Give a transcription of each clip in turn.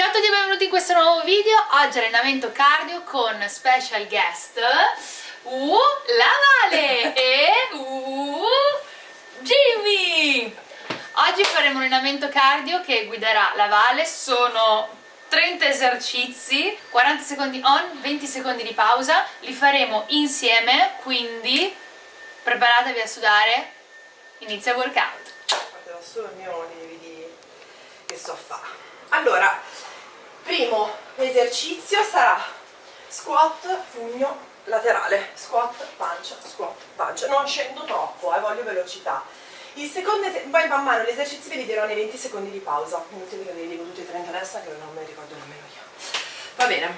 Ciao a tutti e benvenuti in questo nuovo video, oggi allenamento cardio con special guest uh, La Vale e uh, Jimmy! Oggi faremo un allenamento cardio che guiderà la Vale, sono 30 esercizi, 40 secondi on, 20 secondi di pausa, li faremo insieme, quindi preparatevi a sudare, inizia il workout. Guarderò solo il mio DVD che so fare. Allora, primo esercizio sarà squat, pugno laterale, squat, pancia, squat, pancia. Non scendo troppo, eh, voglio velocità. Il secondo, poi man mano gli esercizi ve li dirò nei 20 secondi di pausa. Inutile che ve li dico tutti e 30 adesso che non me li ricordo nemmeno io. Va bene.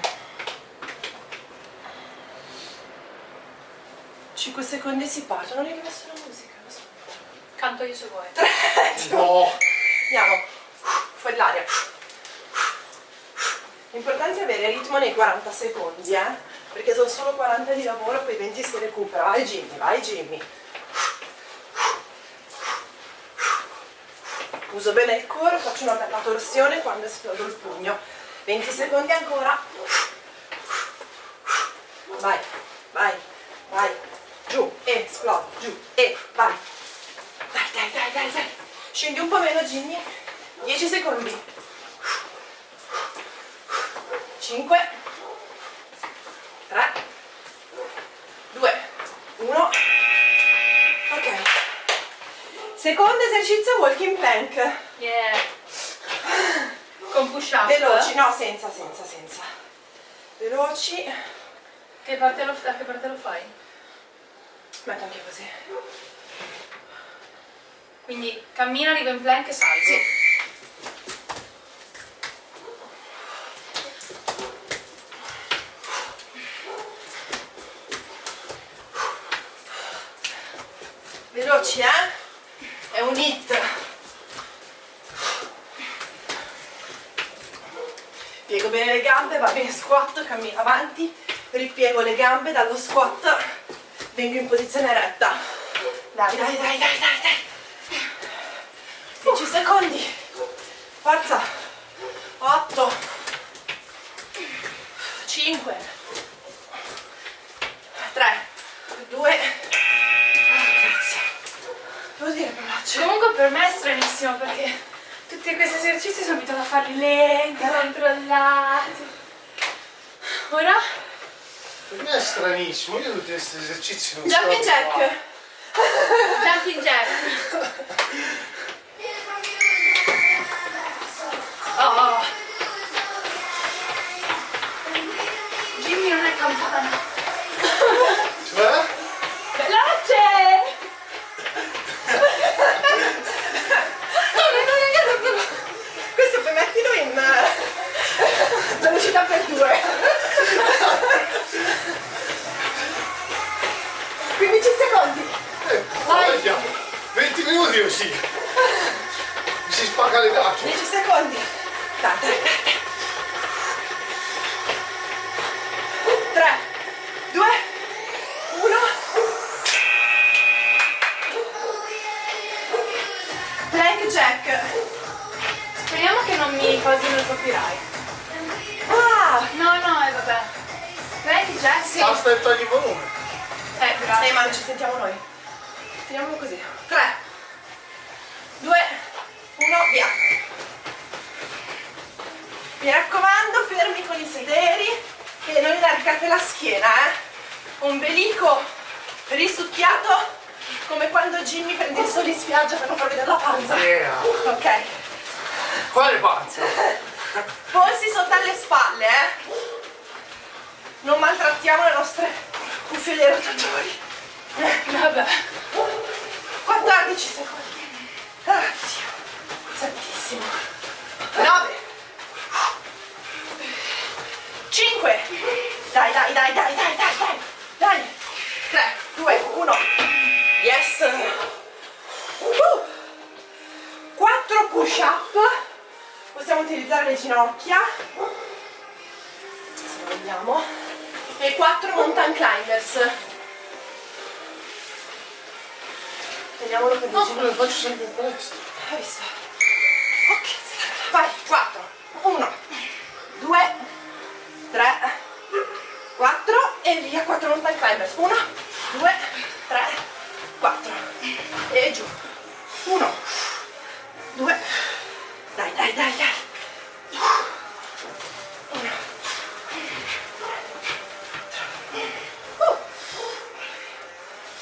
5 secondi si parte, non hai messo la musica, lo so. Canto io se vuoi. 3, No! Andiamo, fuori l'aria. Avere ritmo nei 40 secondi, eh? Perché sono solo 40 di lavoro, poi 20 si recupera. Vai Jimmy, vai Jimmy. Uso bene il core, faccio una bella torsione quando esplodo il pugno. 20 secondi ancora. Vai, vai, vai. Giù, e esplodi, giù, e vai. Dai, dai, dai, dai, dai. Scendi un po' meno Jimmy. 10 secondi. 5 3 2 1 Ok. Secondo esercizio walking plank. Yeah. Con push up. Veloci, no, senza, senza, senza. Veloci. Che parte lo, da che parte lo fai? Metto anche così. Quindi cammina, arriva in plank e salgo. Veloci, eh? È un hit. Piego bene le gambe, va bene squat, cammino avanti, ripiego le gambe dallo squat, vengo in posizione eretta. Dai, dai, dai, dai, dai, dai. 10 secondi. Forza. Stranissimo perché tutti questi esercizi sono abituata a farli lenti, controllati. Ora? Per me è stranissimo, io tutti questi esercizi non Jumping so jack. Jumping jack. E allargate la schiena, eh. Ombelico risucchiato come quando Jimmy prende il sole in spiaggia per non far vedere la panza. Yeah. Ok. Quale panza? Polsi sotto alle spalle, eh. Non maltrattiamo le nostre cuffie dei rotatori. Eh, Vabbè. 14 secondi. Ah, Dio. Santissimo. 9. 5. Dai, dai, dai, dai, dai, dai, dai. Dai. 3, 2, 1. Yes. Uh. 4 push up. Possiamo utilizzare le ginocchia. Se vogliamo. E 4 mountain climbers. Teniamolo per le No, ginocchia. lo faccio sempre in palestra. Hai visto? Ok, vai, 4, 4 mountain climbers 1 2 3 4 e giù 1 2 dai dai dai dai 1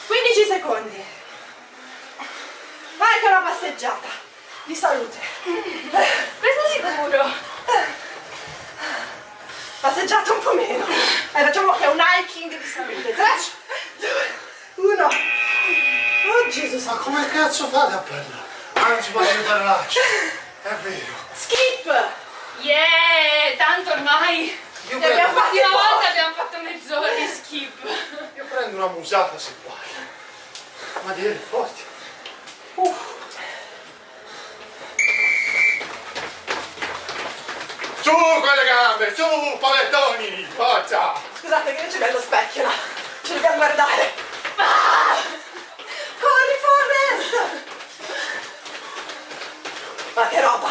15 secondi vai che è una passeggiata di salute Questo sicuro. passeggiata un po' meno eh, facciamo che è un hiking di salute 3 2 1 oh Gesù Ma come cazzo fate a prendere? Ma non si può aiutare l'ascia. È vero. skip Yeah, tanto ormai Io Ne abbiamo prendo, fatti l'ultima pochi. volta abbiamo fatto mezz'ora di skip. io prendo una musata se vuoi. Ma dire forte. Con le gambe, su palettoni, forza! Scusate che non c'è bello specchio là. Ci dobbiamo guardare. Ah! Corri Forrest! Ma che roba!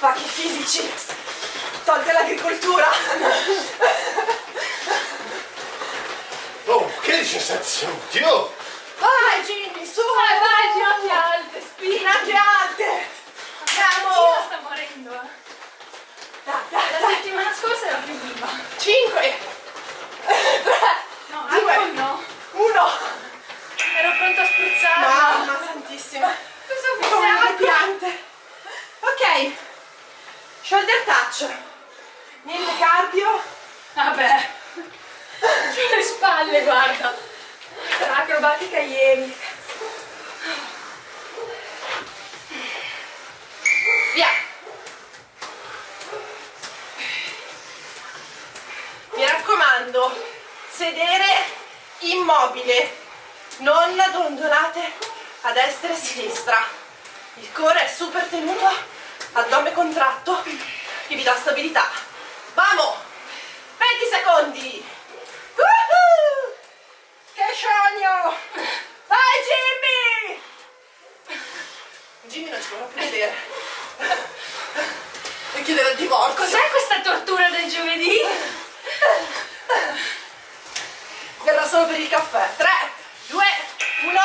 Ma che fisici! Tolta l'agricoltura! Oh, che 17 secondi, oh! Vai Jimmy, su! Vai, vai, ginocchia alte. Ginocchia alte! Io Andiamo! sta morendo. eh. Dai, dai, La dai! settimana scorsa era più viva. 5 No, Due. alcol no. 1 Ero pronta a spruzzare. Mamma santissima! Cosa Come le fosse piante! Ok, shoulder touch. Niente cardio. Vabbè. C'ho le spalle, guarda. Acrobatica ieri. Via! Mi raccomando, sedere immobile, non dondolate a destra e a sinistra. Il core è super tenuto, addome contratto, che vi dà stabilità. Vamo! 20 secondi! Che sogno! Vai Jimmy! Jimmy non ci vorrà più vedere. E chiedere il divorzio. Cos'è questa tortura del giovedì? Solo per il caffè. 3, 2, 1.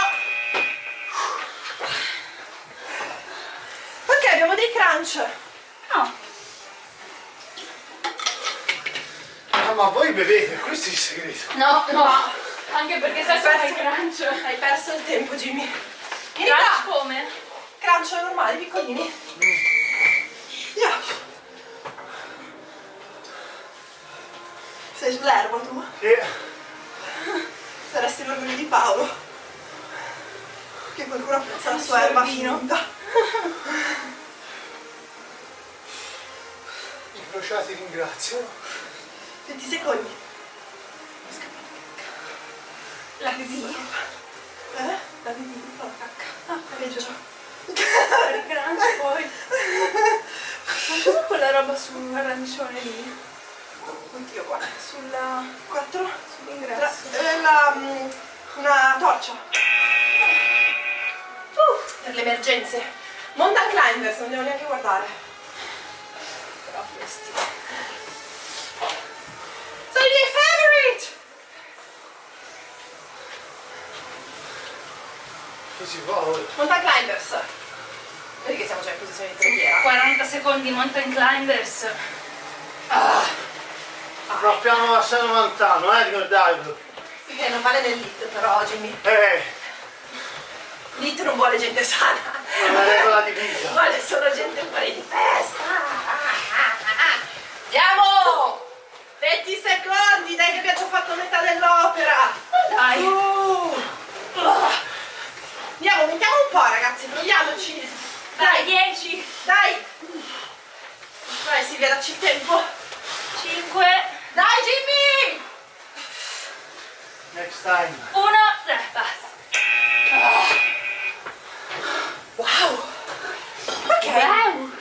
Ok, abbiamo dei crunch. No. Ah, ma voi bevete, questo è il segreto. No, no. Anche perché il perso- crunch. Hai perso il tempo, Jimmy. Vieni Crunch qua. come? Crunch normali, piccolini. Yeah. Sei sull'erba tu? Sì. Saresti l'orgoglio di Paolo. Che qualcuno apprezza la sua erba finta. I crociati ringraziano. 20 secondi. La vedi? Eh? La vedi la cacca. Ah. Per il crunch poi. Ma cos'è quella roba sull'arancione lì? Anch'io qua. Sulla... 4. sull'ingresso? Eh, la, mm, una torcia. Uh, per le emergenze. Mountain climbers, non devo neanche guardare. Però questi... Sono i miei favorite! Che si fa? Mountain climbers. Vedi che siamo già in posizione di preghiera. 40 secondi mountain climbers. Però piano a San Lontano, eh, ricordatelo. Che non vale nel lit però, Jimmy. Eh, Lit non vuole gente sana. è una regola di vita. Vuole solo gente fuori di testa. Andiamo! 20 secondi, dai che abbiamo già fatto metà dell'opera. Dai. Uh. Andiamo, aumentiamo un po' ragazzi, proviamoci. Dai, Dai, 10, dai. Vai Silvia, dacci il tempo. 5, Dai Jimmy! Next time. 1, 3, basta. Wow! Ok. Wow.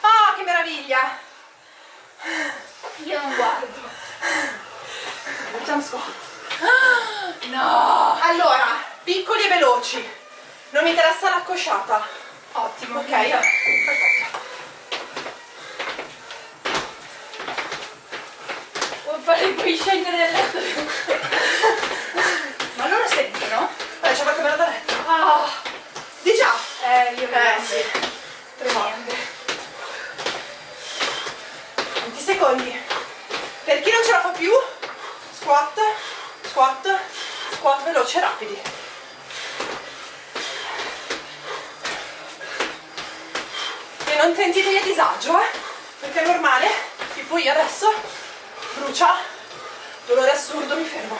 Oh, che meraviglia! Io non guardo. Facciamo squat. No. Allora, piccoli e veloci. Non mi interessa la cosciata. Ottimo. Ok? Perfetto. Fare il devi scendere le... Ma loro sentono? Dai, ci ha fatto bene da letto. Ah, Di già. eh, io Eh sì. Tremende. 20 secondi. Per chi non ce la fa più, squat, squat, squat veloci e rapidi. E non sentitevi a disagio, eh? Perché è normale, tipo io adesso, brucia, dolore assurdo, mi fermo.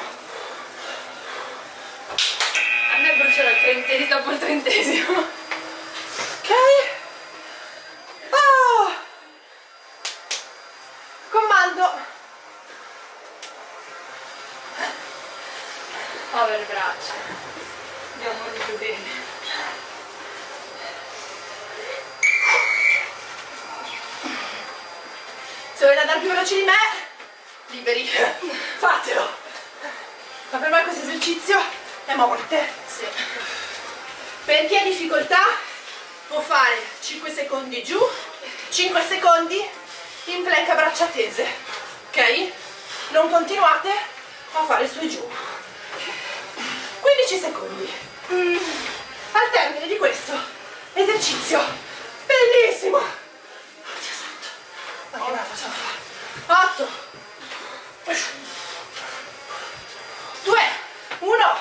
A me bruciano il trentesimo dopo il trentesimo. Ok? Ah! Comando. Povere braccia. Abbiamo voluto bene. Se volete andare più veloci di me, liberi. Fatelo. Ma per me questo esercizio è morte. Sì. Per chi ha difficoltà può fare 5 secondi giù, 5 secondi in plank a braccia tese. Ok? Non continuate a fare su e giù. 15 secondi. Mm. Al termine di questo esercizio bellissimo. Oddio santo. Ma che me facciamo fare? 8 2 1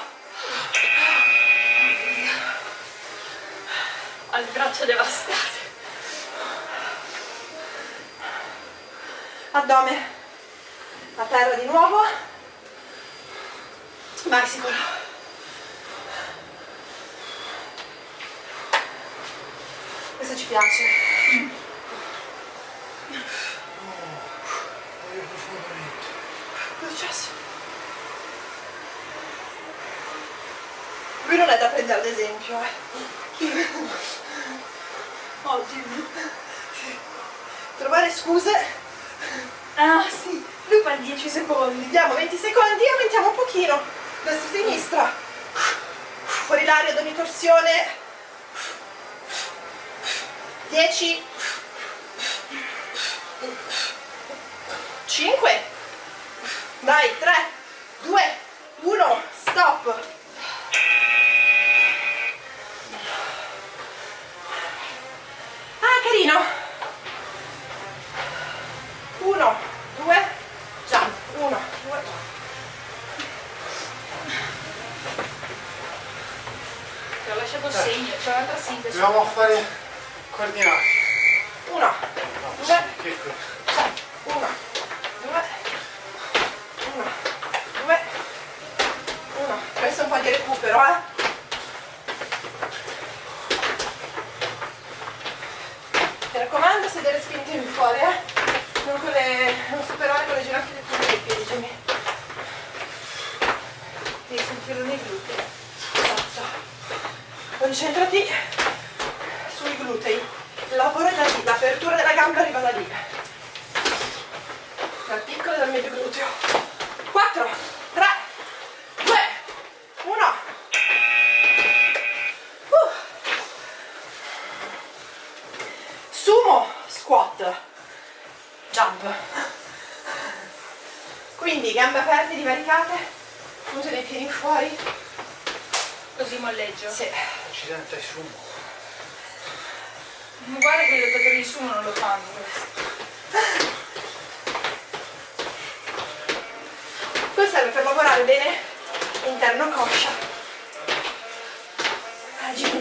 Ho le braccia devastate. addome a terra di nuovo. Bicycle questo ci piace cosa è successo? Lui non è da prendere ad esempio eh. oggi trovare scuse Ah sì, lui fa 10 secondi. Diamo 20 secondi, aumentiamo un pochino. Destra sinistra. Fuori l'aria ad ogni torsione. 10. 5. Dai, 3, 2, 1, stop. 1, 2, jump. 1, 2, jump. Ti ho lasciato segno, c'è un'altra sintesi. Dobbiamo fare coordinati. 1, 2, Che qui? 1, 2, 1, 2, 1. Questo è un po' di recupero, eh. Mi raccomando, sedere spinti fuori, eh. Non, le, non superare con le ginocchia del dei piedi, Jimmy. Devi sentirlo nei glutei. Esatto. Concentrati sui glutei. Lavoro da lì, l'apertura della gamba arriva da lì. Così molleggio. Sì. Accidente sumo. Ma guarda che i lottatori di sumo non lo fanno questo. Serve per lavorare bene interno coscia. Ah, Gigi,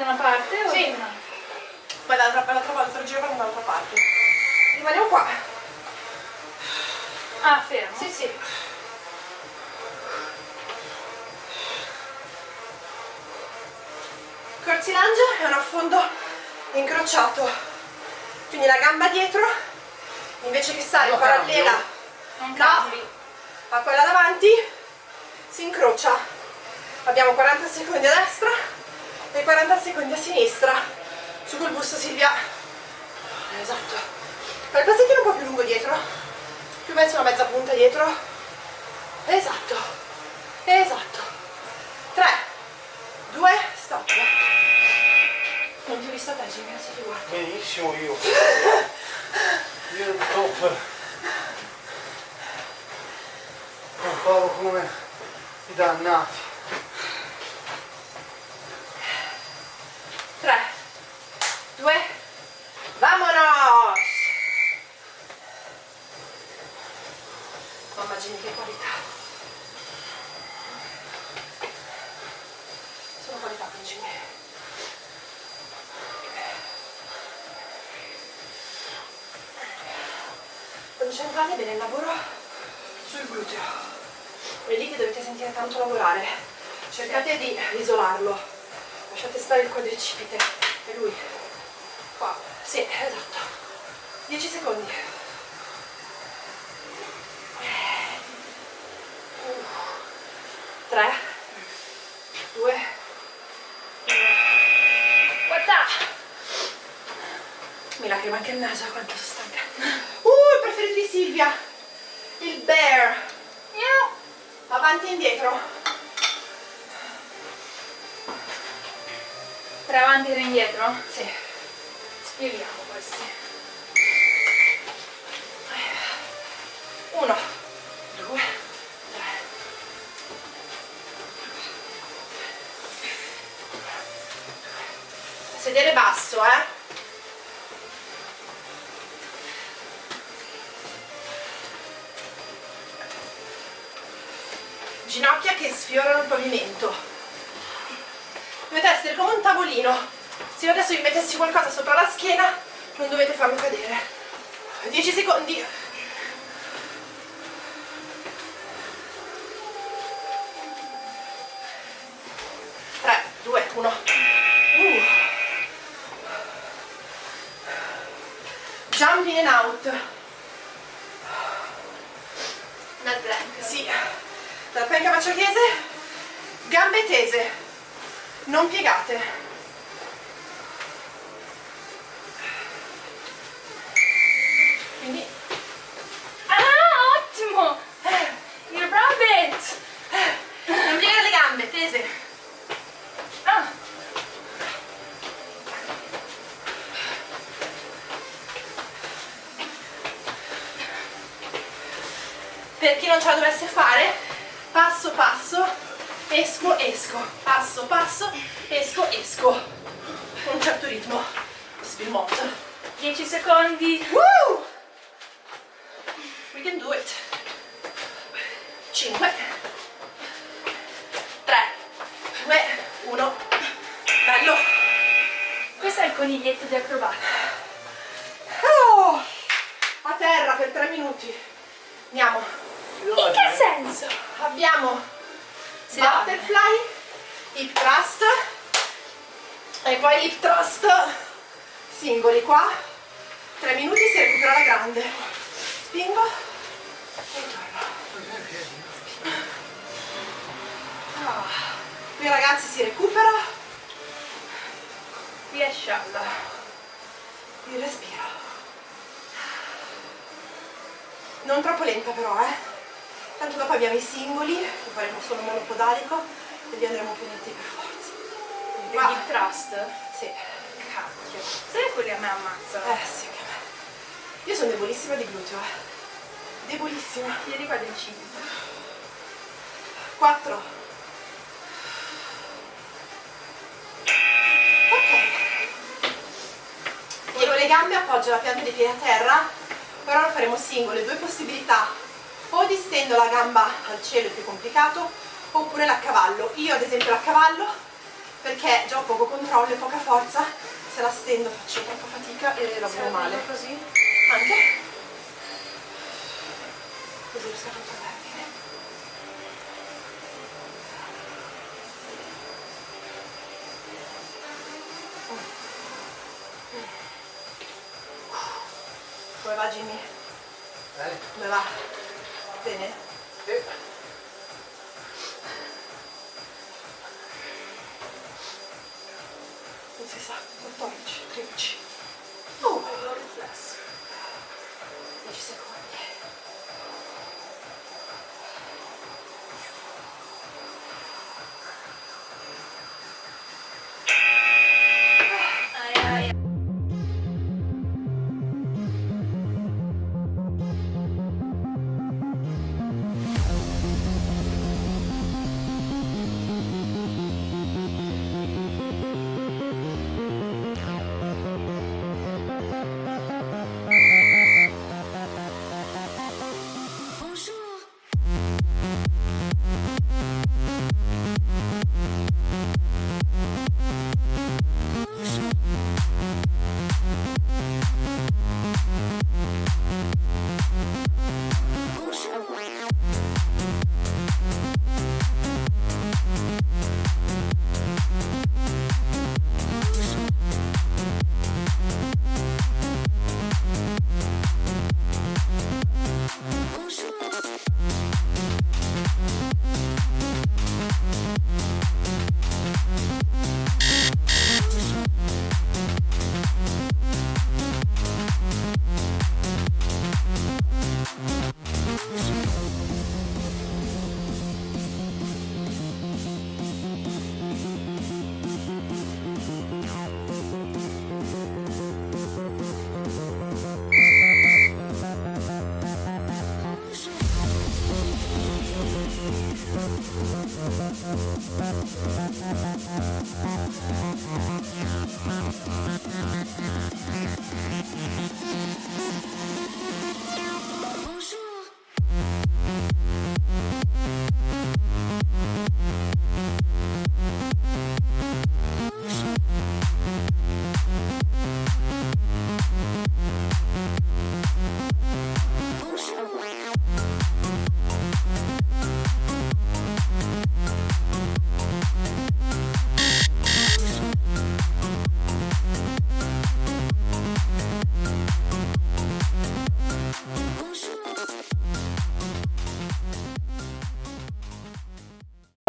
da una parte o Sì. un'altra? poi dall'altra dall'altra l'altro giro facciamo dall'altra parte rimaniamo qua Ah, fermo. sì sì curtsy lunge è un affondo incrociato quindi la gamba dietro invece che stare parallela No. cambi. a quella davanti si incrocia abbiamo 40 secondi a destra e 40 secondi a sinistra. Su col busto Silvia. Esatto. Fai il passettino un po' più lungo dietro. Più verso una mezza punta dietro. Esatto. Esatto. 3 2 stop. Non ti ho visto te Jimmy adesso ti guardo Benissimo io. Io ero top. Pompavo come i dannati. 3 2 Vamonos! Mamma Jimmy che qualità Sono qualità con Jimmy Concentrate bene il lavoro sul gluteo è lì che dovete sentire tanto lavorare. Cercate di isolarlo. Lasciate stare il quadricipite e lui. Qua. Sì esatto. 10 secondi. Uh. 3 2 Guarda! mi lacrima anche il naso quanto sono stanca. Uh il preferito di Silvia. Il bear. Avanti e indietro Tre avanti e indietro? sì Spieghiamo questi. 1 2 3 sedere basso eh ginocchia che sfiorano il pavimento. Dovete essere come un tavolino. Se io adesso vi mettessi qualcosa sopra la schiena non dovete farlo cadere. 10 secondi gambe tese, non piegate. Quindi Ah, ottimo! Il rabbit! non piegare le gambe, tese. Ah, Per chi non ce la dovesse fare, passo passo, esco, esco, passo passo, esco, esco. Con un certo ritmo. Spilmot. 10 secondi. Woo! We can do it. 5 3 2 1 Bello. Questo è il coniglietto di acrobata. Oh! A terra per 3 minuti. Andiamo. In che senso? Abbiamo Si butterfly, hip thrust e poi hip thrust singoli qua. 3 minuti si recupera la grande. Spingo e torno. Ah. Qui ragazzi si recupera Mashallah. Il respiro. Non troppo lenta però, eh. Tanto dopo abbiamo i singoli, che faremo solo monopodalico e li andremo più lenti per forza. Il Qua. hip thrust? Sì. Cacchio. Sai che quelli a me ammazzano? Eh sì, anche a me. Io sono debolissima di gluteo, eh. Debolissima. Ieri quadricipite. 4 ok piego le gambe appoggio la pianta dei piedi a terra ora lo faremo singole due possibilità o distendo la gamba al cielo è più complicato oppure la cavallo io ad esempio la cavallo perché già ho poco controllo e poca forza se la stendo faccio troppa fatica e lavoro male così? anche così riesco a controllare bene Come va Jimmy? Bene? Come va? Bene? E... Non si sa,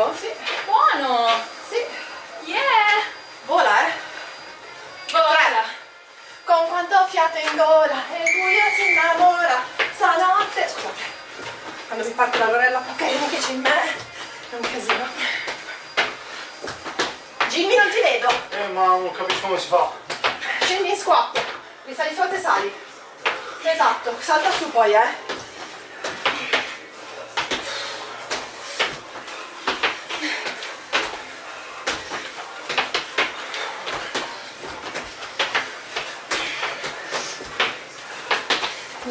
Oh, sì, Buono! sì. Yeah! Vola, eh. Vola! Con quanto fiato in gola e il buio si innamora stanotte. Scusate, quando mi parte la lorella Poccarini che c'è in me è un casino. Jimmy non ti vedo. Eh, ma non capisco come si fa. Scendi in squat. Risali su e sali. Esatto, salta su poi, eh.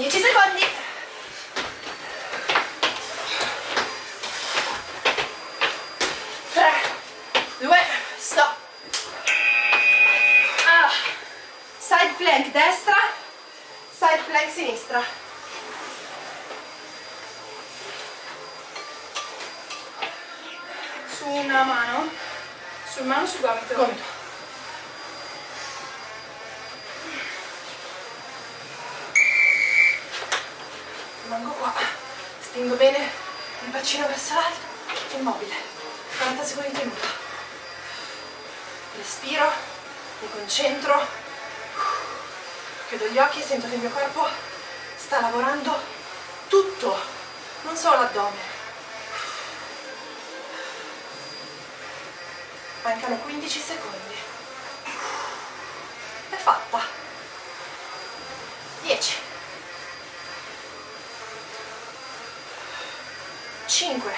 Dieci secondi. Tre, due, stop. Ah. Side plank destra, side plank sinistra. Su una mano. Sul mano sul gomito. Gomito. Rimango qua, spingo bene il bacino verso l'alto, immobile. 40 secondi in tenuta. Respiro mi concentro, chiudo gli occhi e sento che il mio corpo sta lavorando tutto, non solo l'addome. Mancano 15 secondi. È fatta. 10. 5.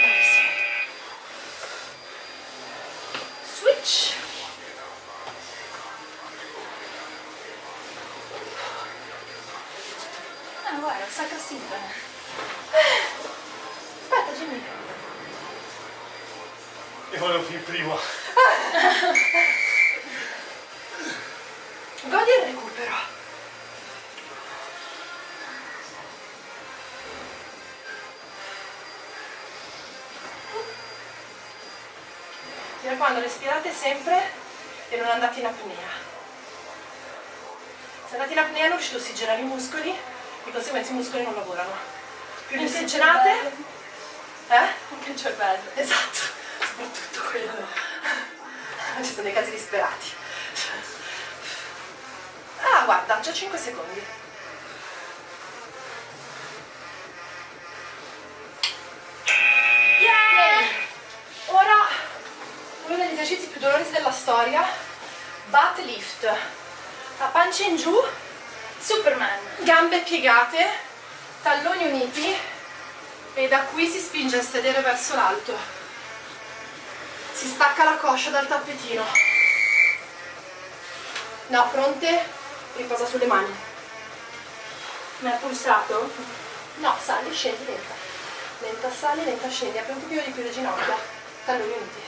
Bravissimo. Switch. Ah, Jimmy. Io volevo finire prima. Godi il recupero. Mi raccomando, respirate sempre e non andate in apnea. Se andate in apnea non riuscite a ossigenare i muscoli, di conseguenza i muscoli non lavorano. Più li ossigenate, eh? Anche il cervello. Esatto, soprattutto quello. Ci sono dei casi disperati. Ah, guarda, già 5 secondi. Yeah! Ora, uno degli esercizi più dolorosi della storia, butt lift. A pancia in giù, Superman. gambe piegate, talloni uniti e da qui si spinge il sedere verso l'alto. Si stacca la coscia dal tappetino. No, fronte, riposa sulle mani. Mi ha pulsato? No, sali, scendi lenta. Lenta sali, lenta scendi. Apri un pochino di più le ginocchia. Talloni uniti.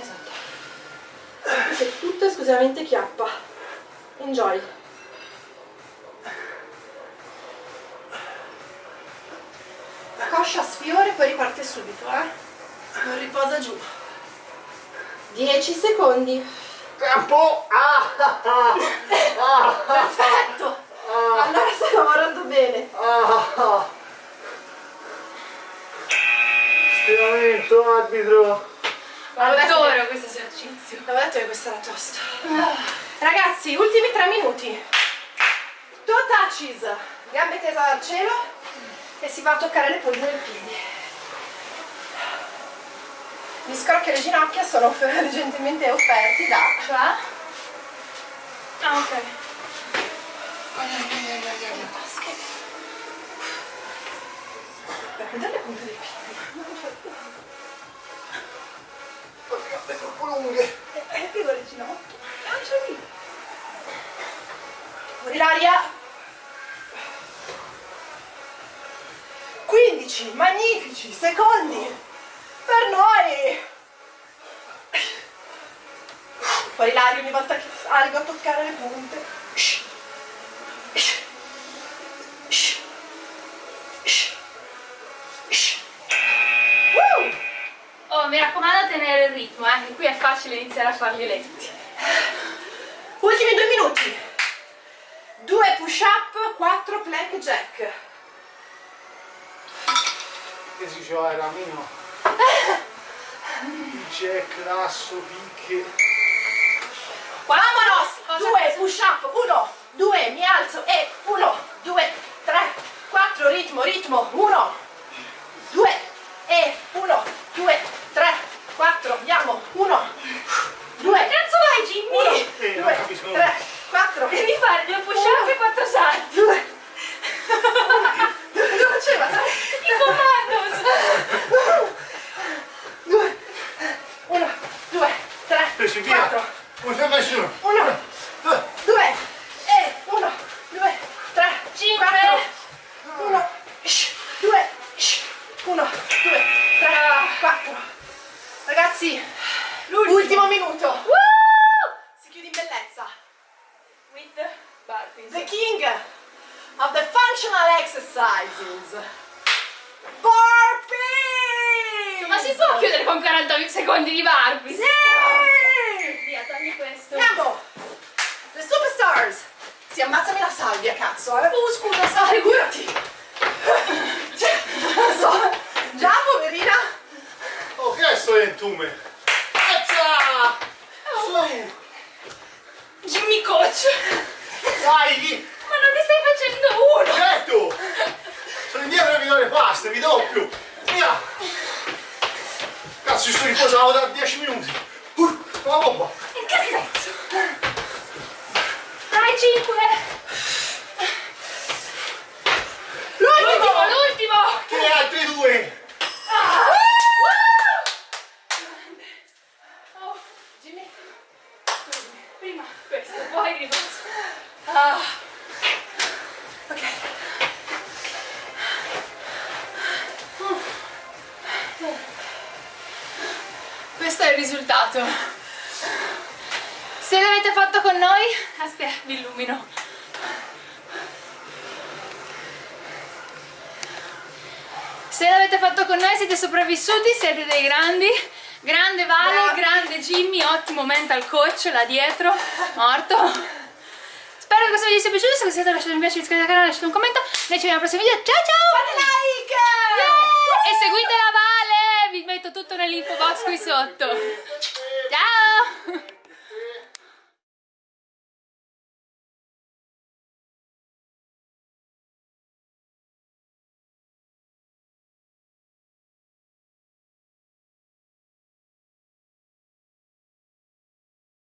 Esatto. Questo è tutto esclusivamente chiappa. Enjoy. La coscia sfiora e poi riparte subito, eh? Non riposa giù. 10 secondi. Tempo! Ah, ah, ah, Perfetto! Allora stai lavorando bene. ah. Stiramento, arbitro. Adoro questo esercizio. Avevo detto che questo era tosto. Ragazzi, ultimi tre minuti. Toe touches, gambe tese al cielo e si va a toccare le punte dei piedi. Gli scrocchi e le ginocchia sono gentilmente offerti da... Cioè? Ah, ok. Per vedere le punte dei piedi. Ho le troppo lunghe. E piego le ginocchia. Lancia lì. Fuori l'aria. 15 magnifici secondi per noi. Fuori l'aria ogni volta che salgo a toccare le punte. Oh, mi raccomando tenere il ritmo, eh, che qui è facile iniziare a farli lenti. Ultimi due minuti. Due push up, quattro plank jack. Che si diceva era meno. Jack, lasso, picche. Vamonos! Due push up, uno, due, mi alzo e uno, due, tre, quattro, ritmo, ritmo, uno, due e uno, due, tre, quattro, andiamo, uno, due, Cazzo vai, Jimmy? uno, Eh, non due, tre, quattro, Devi fare due push up e quattro salti. due. Cosa faceva? Tre, I commandos. due, uno, due, tre, Presi via. quattro, Non c'è nessuno. uno, due e uno, due, tre, Cinque. quattro, uno, shh, due, shh, uno, due, tre, quattro. Ragazzi, ultimo minuto. Si chiude in bellezza. With burpees. The king of the functional exercises. Burpees! Ma si può chiudere con 40 secondi di burpees? Sì! Via, togli questo. Andiamo! Le superstars! Sì, ammazzami la salvia, cazzo, eh! Oh, scusa, sai. Figurati! Cioè, non so, Già, poverina. Oh, che è sto entume? Eccia! Su! Jimmy Coach! Dai! Ma non ne stai facendo uno! Certo! Indietro e vi do le paste, vi doppio! Via! Cazzo, ci sto riposando da 10 minuti! Uh, la bomba! In che senso? Dai, 5! L'ultimo, l'ultimo! Che altri due? Oh, Jimmy. Prima questo, poi riposo. Ah. Questo è il risultato. Se l'avete fatto con noi, aspetta, vi illumino. Se l'avete fatto con noi siete sopravvissuti, siete dei grandi. Grande Vale, Bravi. grande Jimmy, ottimo mental coach là dietro, morto. Spero che questo video sia piaciuto, se vi siete lasciate un piace, iscrivetevi al canale, lasciate un commento. Noi ci vediamo al prossimo video, ciao ciao! Fate like! E seguite la Tutto nell'info box qui sotto.